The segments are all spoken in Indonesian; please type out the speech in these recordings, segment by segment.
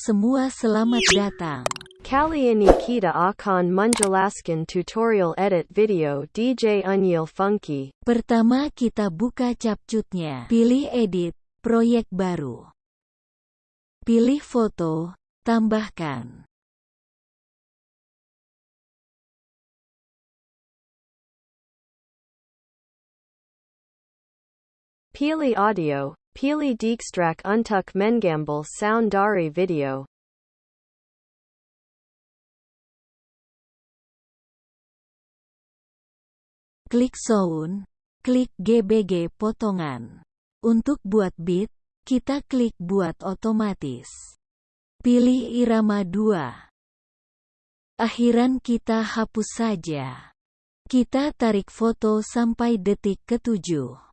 semua selamat datang. Kali ini kita akan menjelaskan tutorial edit video DJ Unyil Funky. Pertama kita buka capcutnya. Pilih edit, proyek baru. Pilih foto, tambahkan. Pilih audio, pilih Dijkstrak untuk mengambil sound dari video. Klik sound, klik GBG potongan. Untuk buat beat, kita klik buat otomatis. Pilih irama 2. Akhiran kita hapus saja. Kita tarik foto sampai detik ketujuh.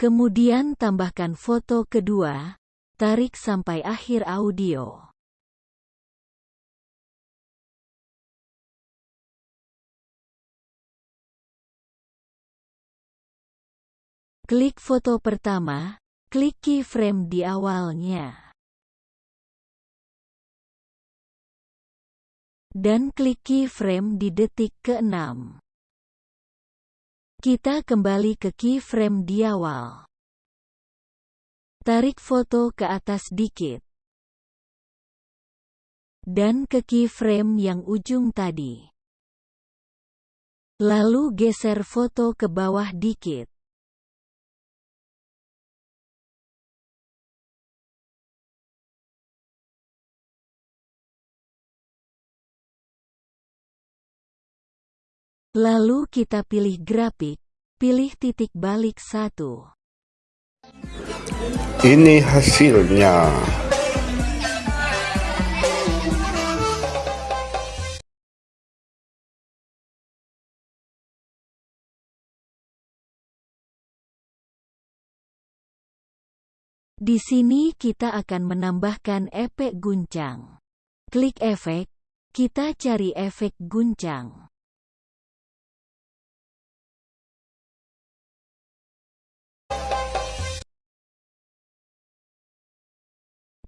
Kemudian tambahkan foto kedua, tarik sampai akhir audio. Klik foto pertama, klik keyframe di awalnya. Dan klik keyframe di detik ke-6. Kita kembali ke keyframe di awal. Tarik foto ke atas dikit. Dan ke keyframe yang ujung tadi. Lalu geser foto ke bawah dikit. Lalu kita pilih grafik, pilih titik balik satu. Ini hasilnya. Di sini kita akan menambahkan efek guncang. Klik efek, kita cari efek guncang.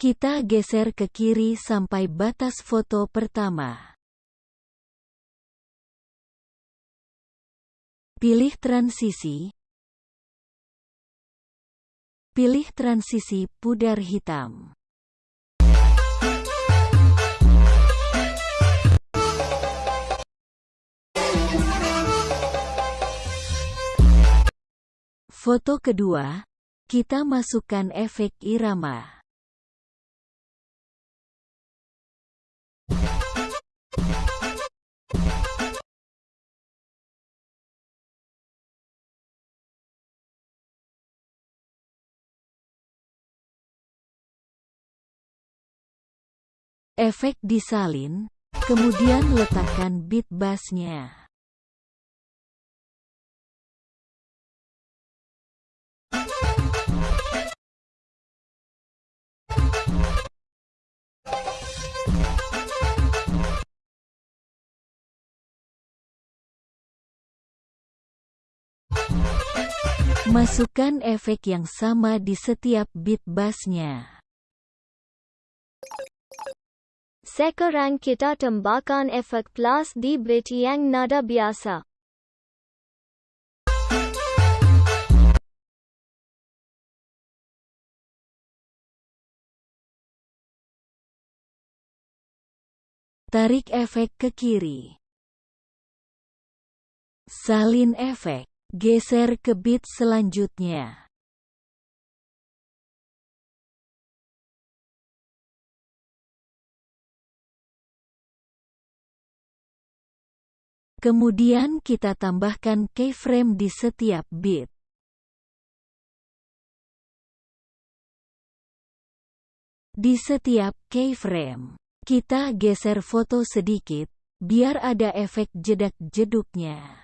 Kita geser ke kiri sampai batas foto pertama. Pilih transisi. Pilih transisi pudar hitam. Foto kedua, kita masukkan efek irama. Efek disalin, kemudian letakkan beat bassnya. Masukkan efek yang sama di setiap beat bassnya. Sekarang kita tambahkan efek plus di beat yang nada biasa. Tarik efek ke kiri. Salin efek. Geser ke beat selanjutnya. Kemudian kita tambahkan keyframe di setiap bit. Di setiap keyframe, kita geser foto sedikit, biar ada efek jedak-jeduknya.